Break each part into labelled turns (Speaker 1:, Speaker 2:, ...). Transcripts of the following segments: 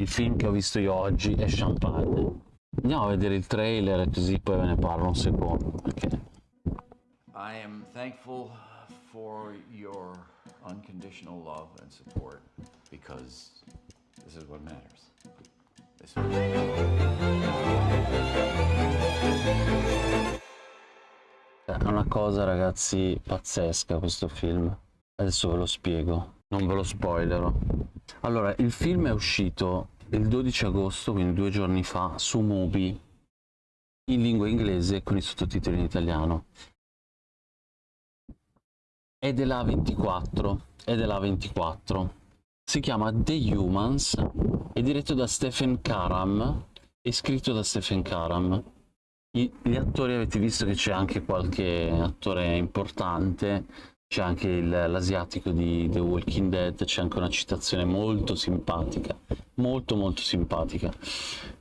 Speaker 1: il film che ho visto io oggi è Champagne. Andiamo a vedere il trailer così poi ve ne parlo un secondo. Perché...
Speaker 2: I am thankful for your unconditional love and support because this is what matters. This
Speaker 1: È una cosa ragazzi pazzesca questo film. Adesso ve lo spiego, non ve lo spoilerò. Allora, il film è uscito il 12 agosto, quindi due giorni fa, su Mubi, in lingua inglese con i sottotitoli in italiano. È della 24, è della 24. Si chiama The Humans, è diretto da Stephen Karam e scritto da Stephen Karam. Gli attori avete visto che c'è anche qualche attore importante, c'è anche l'asiatico di The Walking Dead, c'è anche una citazione molto simpatica, molto molto simpatica.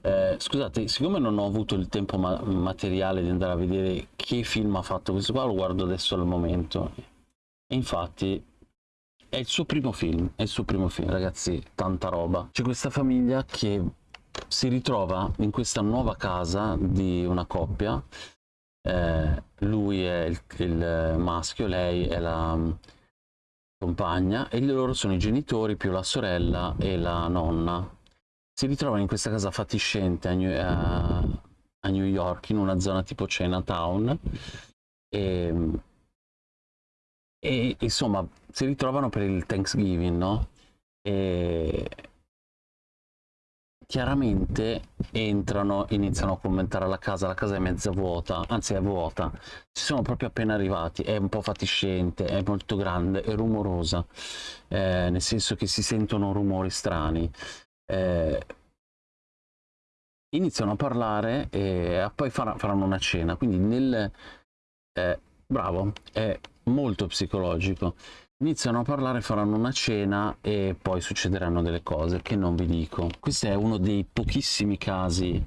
Speaker 1: Eh, scusate, siccome non ho avuto il tempo ma materiale di andare a vedere che film ha fatto questo qua, lo guardo adesso al momento. E infatti è il suo primo film, è il suo primo film, ragazzi, tanta roba. C'è questa famiglia che si ritrova in questa nuova casa di una coppia eh, lui è il, il, maschio, lei è la mm, compagna e loro sono i genitori più la sorella e la nonna. Si ritrovano in questa casa fatiscente a New, a, a New York, in una zona tipo Chinatown e, e insomma si ritrovano per il Thanksgiving, no? E, chiaramente entrano, iniziano a commentare la casa, la casa è mezza vuota, anzi è vuota, ci sono proprio appena arrivati, è un po' fatiscente, è molto grande, è rumorosa, eh, nel senso che si sentono rumori strani. Eh, iniziano a parlare e poi faranno una cena, quindi nel... Eh, bravo, è molto psicologico iniziano a parlare, faranno una cena e poi succederanno delle cose che non vi dico. Questo è uno dei pochissimi casi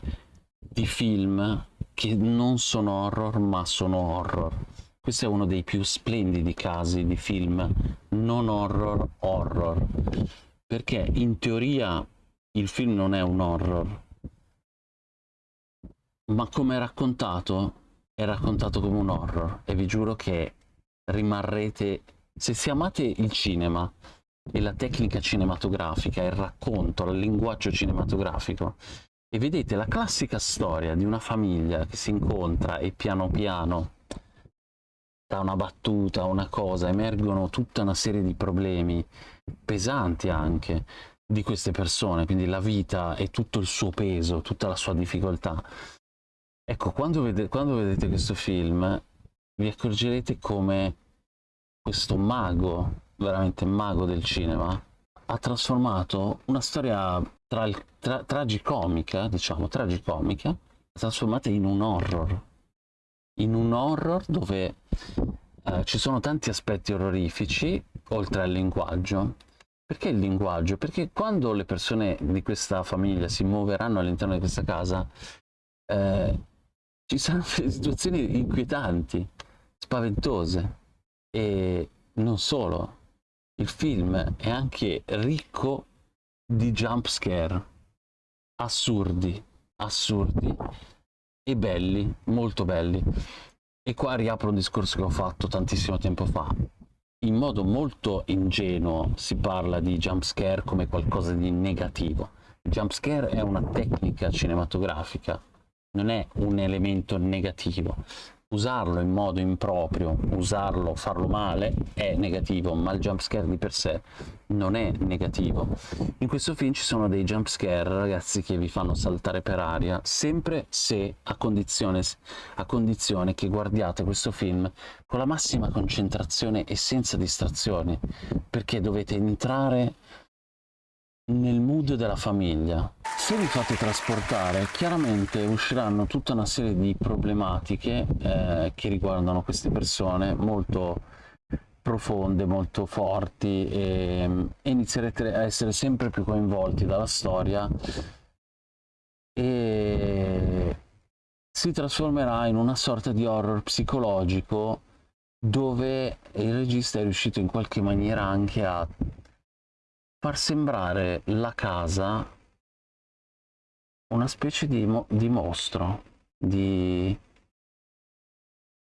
Speaker 1: di film che non sono horror ma sono horror. Questo è uno dei più splendidi casi di film non horror horror. Perché in teoria il film non è un horror, ma come è raccontato, è raccontato come un horror e vi giuro che rimarrete se si amate il cinema e la tecnica cinematografica, il racconto, il linguaggio cinematografico, e vedete la classica storia di una famiglia che si incontra e piano piano da una battuta, una cosa, emergono tutta una serie di problemi pesanti anche di queste persone, quindi la vita e tutto il suo peso, tutta la sua difficoltà. Ecco, quando, vede, quando vedete questo film vi accorgerete come questo mago, veramente mago del cinema, ha trasformato una storia tra, tra, tragicomica, diciamo tragicomica, trasformata in un horror. In un horror dove eh, ci sono tanti aspetti orrorifici, oltre al linguaggio. Perché il linguaggio? Perché quando le persone di questa famiglia si muoveranno all'interno di questa casa, eh, ci saranno situazioni inquietanti, spaventose e non solo, il film è anche ricco di jump scare, assurdi, assurdi e belli, molto belli. E qua riapro un discorso che ho fatto tantissimo tempo fa. In modo molto ingenuo si parla di jump scare come qualcosa di negativo. Il jump scare è una tecnica cinematografica, non è un elemento negativo usarlo in modo improprio, usarlo, farlo male è negativo, ma il jump scare di per sé non è negativo. In questo film ci sono dei jump scare, ragazzi, che vi fanno saltare per aria, sempre se a condizione, a condizione che guardiate questo film con la massima concentrazione e senza distrazioni, perché dovete entrare nel mood della famiglia. Se vi fate trasportare, chiaramente usciranno tutta una serie di problematiche eh, che riguardano queste persone molto profonde, molto forti e, e inizierete a essere sempre più coinvolti dalla storia e si trasformerà in una sorta di horror psicologico dove il regista è riuscito in qualche maniera anche a far sembrare la casa una specie di, mo di mostro, di,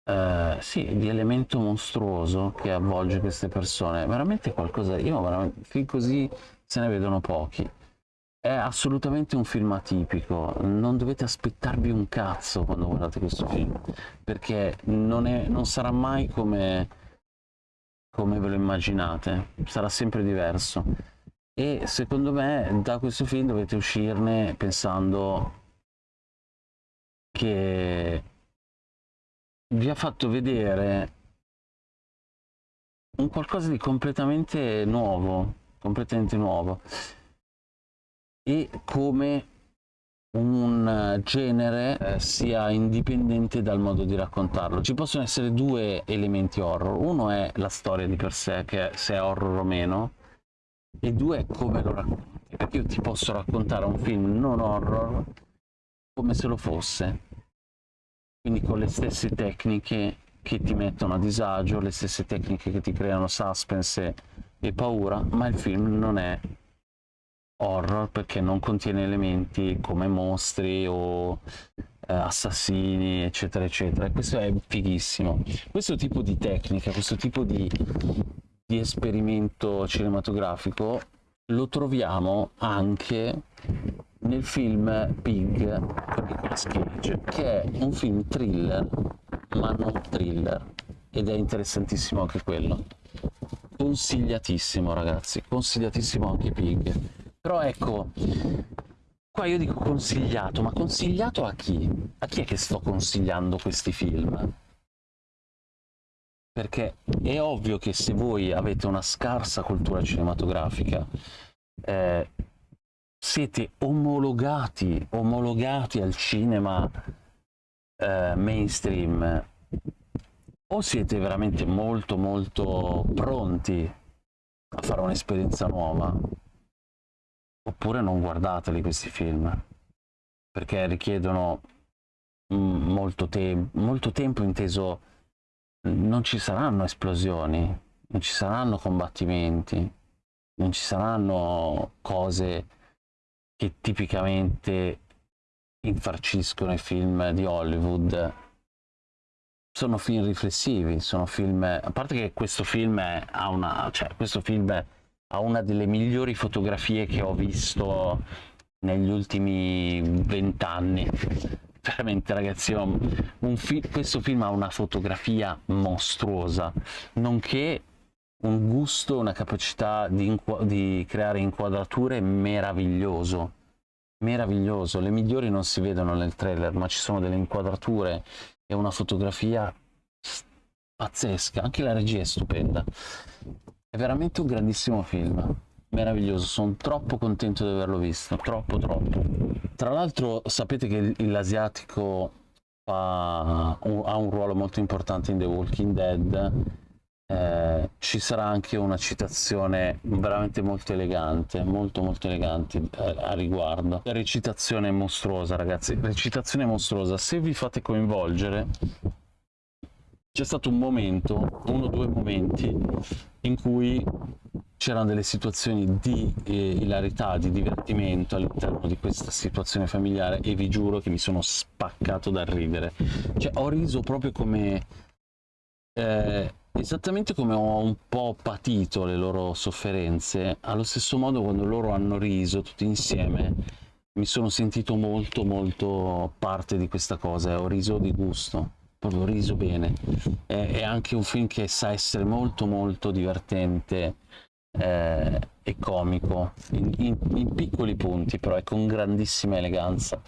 Speaker 1: eh, sì, di elemento mostruoso che avvolge queste persone. Veramente qualcosa, io veramente, film così se ne vedono pochi. È assolutamente un film atipico, non dovete aspettarvi un cazzo quando guardate questo film, perché non, è, non sarà mai come, come ve lo immaginate, sarà sempre diverso. E secondo me da questo film dovete uscirne pensando che vi ha fatto vedere un qualcosa di completamente nuovo, completamente nuovo e come un genere eh, sia indipendente dal modo di raccontarlo. Ci possono essere due elementi horror, uno è la storia di per sé, che è, se è horror o meno, e due è come lo racconti, perché io ti posso raccontare un film non horror come se lo fosse, quindi con le stesse tecniche che ti mettono a disagio, le stesse tecniche che ti creano suspense e paura, ma il film non è horror perché non contiene elementi come mostri o eh, assassini eccetera eccetera. E questo è fighissimo. Questo tipo di tecnica questo tipo di, di esperimento cinematografico lo troviamo anche nel film Pig con Nicolas Cage che è un film thriller ma non thriller ed è interessantissimo anche quello consigliatissimo ragazzi consigliatissimo anche Pig però ecco, qua io dico consigliato, ma consigliato a chi? A chi è che sto consigliando questi film? Perché è ovvio che se voi avete una scarsa cultura cinematografica, eh, siete omologati, omologati al cinema eh, mainstream, o siete veramente molto molto pronti a fare un'esperienza nuova, oppure non guardateli questi film perché richiedono mm, molto, te molto tempo inteso non ci saranno esplosioni non ci saranno combattimenti non ci saranno cose che tipicamente infarciscono i film di Hollywood. Sono film riflessivi sono film a parte che questo film ha una cioè questo film ha una delle migliori fotografie che ho visto negli ultimi vent'anni veramente ragazzi fi questo film ha una fotografia mostruosa nonché un gusto una capacità di, di creare inquadrature meraviglioso meraviglioso. Le migliori non si vedono nel trailer ma ci sono delle inquadrature e una fotografia pazzesca. Anche la regia è stupenda. È veramente un grandissimo film, meraviglioso, sono troppo contento di averlo visto, troppo troppo. Tra l'altro sapete che l'asiatico ha un ruolo molto importante in The Walking Dead, eh, ci sarà anche una citazione veramente molto elegante, molto molto elegante eh, a riguardo. Recitazione mostruosa ragazzi, recitazione mostruosa, se vi fate coinvolgere c'è stato un momento, uno o due momenti, in cui c'erano delle situazioni di eh, ilarità, di divertimento all'interno di questa situazione familiare e vi giuro che mi sono spaccato dal ridere. Cioè ho riso proprio come... Eh, esattamente come ho un po' patito le loro sofferenze, allo stesso modo quando loro hanno riso tutti insieme mi sono sentito molto molto parte di questa cosa e ho riso di gusto proprio riso bene. È, è, anche un film che sa essere molto molto divertente eh, e comico, in, in, in, piccoli punti, però è con grandissima eleganza.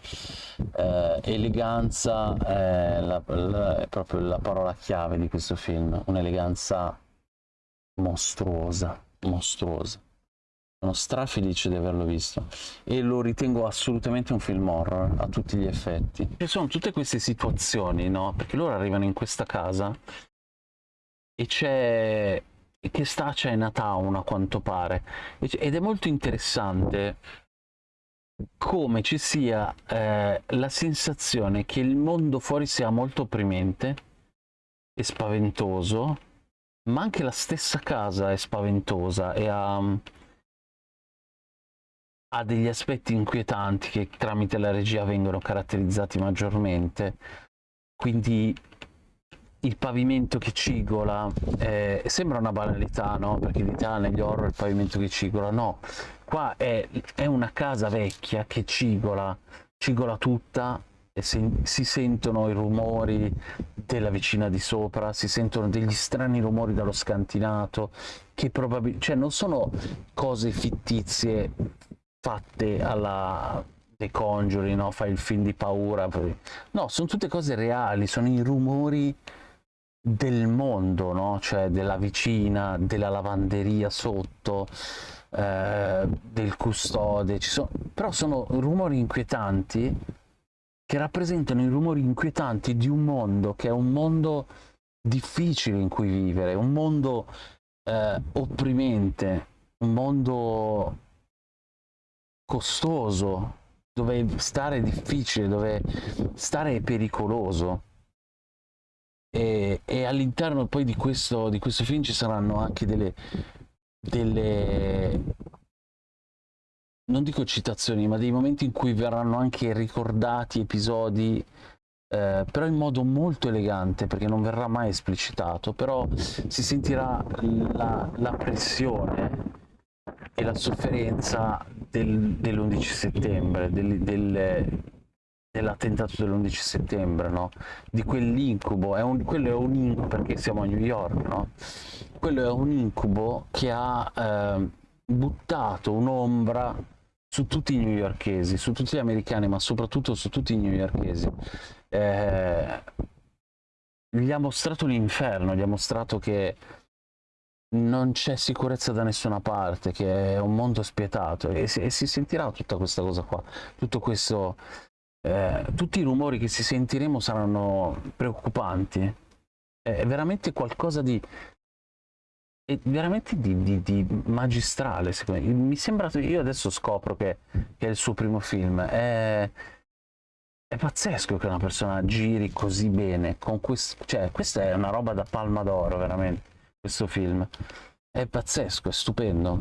Speaker 1: Eh, eleganza è, la, la, è proprio la parola chiave di questo film, un'eleganza mostruosa, mostruosa sono strafelice di averlo visto e lo ritengo assolutamente un film horror a tutti gli effetti. Ci sono tutte queste situazioni, no? Perché loro arrivano in questa casa e c'è che sta a Chinatown a quanto pare ed è molto interessante come ci sia eh, la sensazione che il mondo fuori sia molto opprimente e spaventoso ma anche la stessa casa è spaventosa e ha ha degli aspetti inquietanti che tramite la regia vengono caratterizzati maggiormente, quindi il pavimento che cigola eh, sembra una banalità, no? Perché in Italia negli horror il pavimento che cigola, no. Qua è, è una casa vecchia che cigola, cigola tutta e si, sentono i rumori della vicina di sopra, si sentono degli strani rumori dallo scantinato, che probabilmente, cioè non sono cose fittizie fatte alla The Conjuring, no? fai il film di paura, no, sono tutte cose reali, sono i rumori del mondo, no? cioè della vicina, della lavanderia sotto, eh, del custode, sono... però sono rumori inquietanti che rappresentano i rumori inquietanti di un mondo che è un mondo difficile in cui vivere, un mondo eh, opprimente, un mondo costoso, dove stare è difficile, dove stare è pericoloso. E, e all'interno poi di questo, di questo, film ci saranno anche delle, delle non dico citazioni ma dei momenti in cui verranno anche ricordati episodi eh, però in modo molto elegante perché non verrà mai esplicitato però si sentirà la, la pressione e la sofferenza del, dell'11 settembre del, del, dell'attentato dell'11 settembre, no? Di quell'incubo, è un, quello è un incubo, perché siamo a New York, no? Quello è un incubo che ha eh, buttato un'ombra su tutti i newyorkesi, su tutti gli americani, ma soprattutto su tutti i newyorkesi. Eh, gli ha mostrato l'inferno, gli ha mostrato che non c'è sicurezza da nessuna parte, che è un mondo spietato e si, e si sentirà tutta questa cosa qua, tutto questo eh, tutti i rumori che si sentiremo saranno preoccupanti. È veramente qualcosa di, è veramente di, di, di magistrale, secondo me. Mi sembra, io adesso scopro che, che è il suo primo film. È, è, pazzesco che una persona giri così bene. Con questo, cioè, questa è una roba da palma d'oro, veramente, questo film. È pazzesco, è stupendo.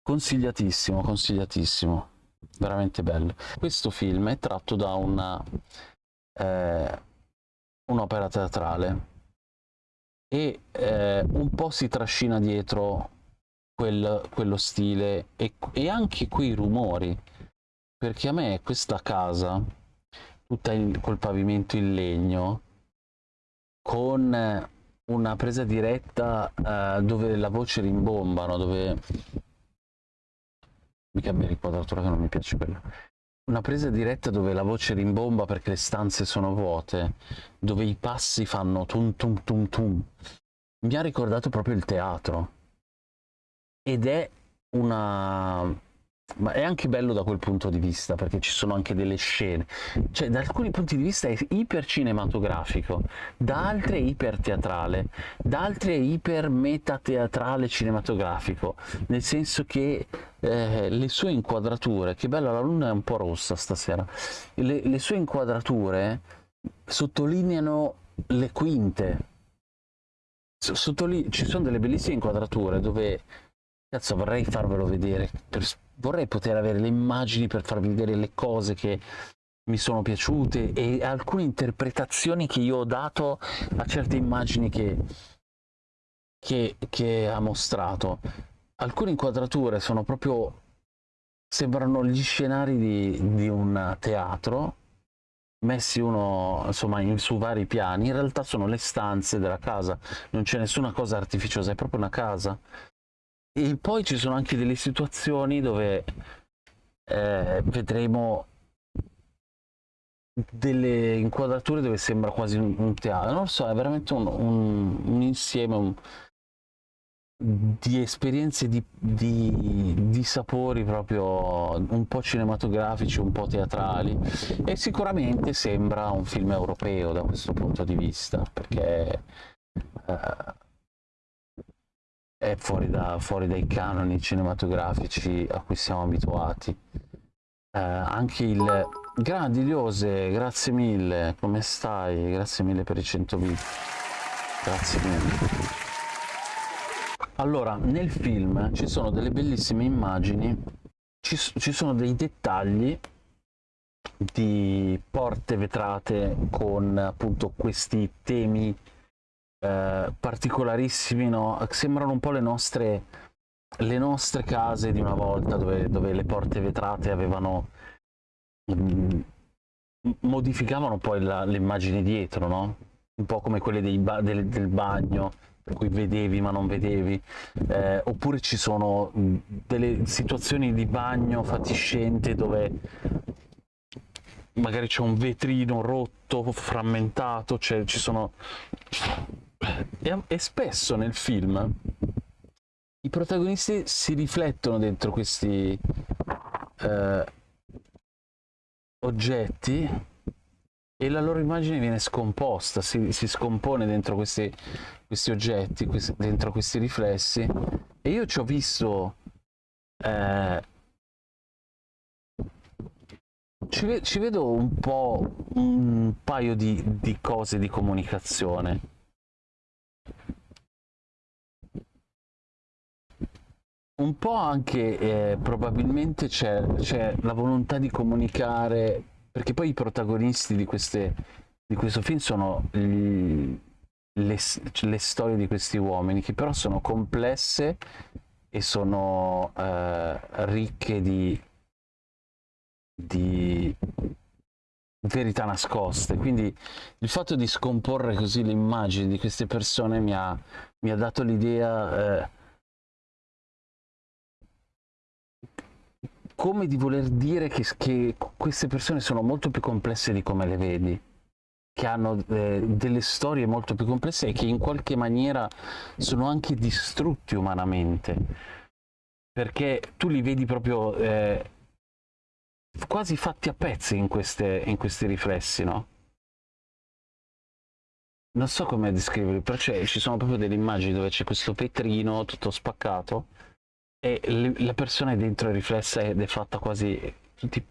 Speaker 1: Consigliatissimo, consigliatissimo veramente bello. Questo film è tratto da una, eh, un'opera teatrale e eh, un po' si trascina dietro quel, quello stile e, e, anche quei rumori, perché a me questa casa, tutta in, col pavimento in legno, con una presa diretta eh, dove la voce rimbombano, dove mi cambia l'inquadratura che non mi piace quella. Una presa diretta dove la voce rimbomba perché le stanze sono vuote, dove i passi fanno tum tum tum tum. Mi ha ricordato proprio il teatro. Ed è una ma è anche bello da quel punto di vista perché ci sono anche delle scene. Cioè da alcuni punti di vista è iper cinematografico da altri è iper teatrale da altri è iper metateatrale cinematografico. Nel senso che eh, le sue inquadrature che bella la luna è un po' rossa stasera le, le sue inquadrature sottolineano le quinte. Sottoline ci sono delle bellissime inquadrature dove cazzo vorrei farvelo vedere per vorrei poter avere le immagini per farvi vedere le cose che mi sono piaciute e alcune interpretazioni che io ho dato a certe immagini che, che, che ha mostrato. Alcune inquadrature sono proprio sembrano gli scenari di, di un teatro messi uno insomma in, su vari piani in realtà sono le stanze della casa non c'è nessuna cosa artificiosa è proprio una casa e poi ci sono anche delle situazioni dove eh, vedremo delle inquadrature dove sembra quasi un, un teatro, non lo so, è veramente un, un, un insieme di esperienze di, di, di, sapori proprio un po' cinematografici, un po' teatrali. E sicuramente sembra un film europeo da questo punto di vista perché eh, è fuori, da, fuori dai canoni cinematografici a cui siamo abituati. Eh, anche il grandi Liose, grazie mille, come stai? Grazie mille per i 100 bit. Grazie mille. Allora, nel film ci sono delle bellissime immagini ci, ci sono dei dettagli di porte vetrate con appunto questi temi eh, particolarissimi, no? sembrano un po' le nostre, le nostre case di una volta dove, dove le porte vetrate avevano mm, modificavano poi l'immagine dietro, no? un po' come quelle ba del, del bagno per cui vedevi ma non vedevi, eh, oppure ci sono delle situazioni di bagno fatiscente dove magari c'è un vetrino rotto, frammentato, ci sono... E, e, spesso nel film i protagonisti si riflettono dentro questi eh, oggetti e la loro immagine viene scomposta, si, si scompone dentro questi, questi oggetti, questi, dentro questi riflessi. E io ci ho visto... Eh, ci, ci, vedo un po' un paio di, di cose di comunicazione. Un po' anche eh, probabilmente c'è la volontà di comunicare perché poi i protagonisti di, queste, di questo film sono gli, le, le, storie di questi uomini, che però sono complesse e sono eh, ricche di, di verità nascoste. Quindi il fatto di scomporre così l'immagine di queste persone mi ha, mi ha dato l'idea... Eh, come di voler dire che, che, queste persone sono molto più complesse di come le vedi, che hanno eh, delle storie molto più complesse e che in qualche maniera sono anche distrutti umanamente, perché tu li vedi proprio eh, quasi fatti a pezzi in, queste, in questi riflessi, no? Non so come descriverli, però ci sono proprio delle immagini dove c'è questo vetrino tutto spaccato e la persona è dentro è riflessa ed è fatta quasi tutti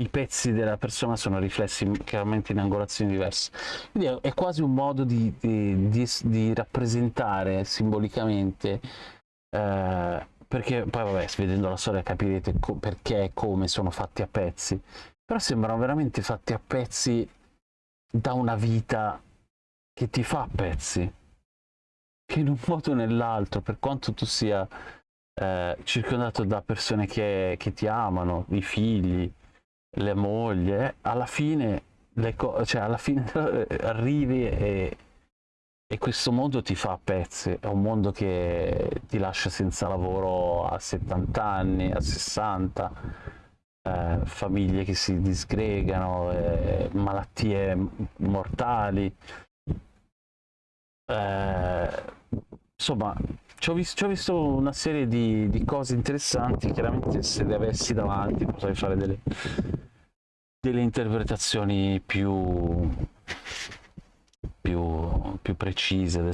Speaker 1: i pezzi della persona sono riflessi chiaramente in angolazioni diverse quindi è quasi un modo di, di, di, di rappresentare simbolicamente eh, perché poi vabbè vedendo la storia capirete perché e come sono fatti a pezzi. Però sembrano veramente fatti a pezzi da una vita che ti fa a pezzi. Che in un modo o nell'altro per quanto tu sia eh, circondato da persone che, che, ti amano, i figli, le mogli, eh, alla fine, le cioè alla fine arrivi e, e questo mondo ti fa a pezzi, è un mondo che ti lascia senza lavoro a 70 anni, a 60, eh, famiglie che si disgregano, eh, malattie mortali. Eh, insomma, ci ho, visto, ci ho visto una serie di, di, cose interessanti, chiaramente se le avessi davanti potrei fare delle, delle interpretazioni più, più, più precise.